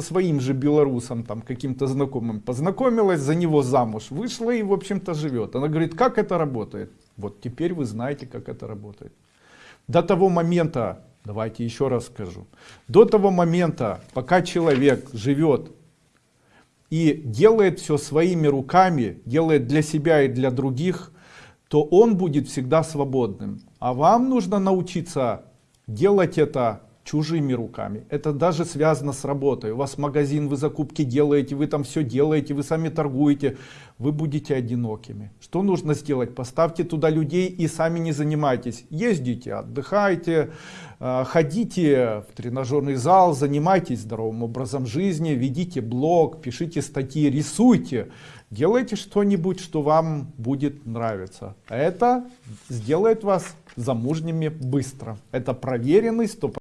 своим же белорусом, там, каким-то знакомым познакомилась, за него замуж вышла и, в общем-то, живет. Она говорит, как это работает? Вот теперь вы знаете, как это работает. До того момента, давайте еще раз скажу, до того момента, пока человек живет и делает все своими руками, делает для себя и для других, то он будет всегда свободным. А вам нужно научиться делать это чужими руками. Это даже связано с работой. У вас магазин, вы закупки делаете, вы там все делаете, вы сами торгуете. Вы будете одинокими. Что нужно сделать? Поставьте туда людей и сами не занимайтесь. Ездите, отдыхайте, э, ходите в тренажерный зал, занимайтесь здоровым образом жизни, ведите блог, пишите статьи, рисуйте. Делайте что-нибудь, что вам будет нравиться. Это сделает вас замужними быстро. Это проверенный 100%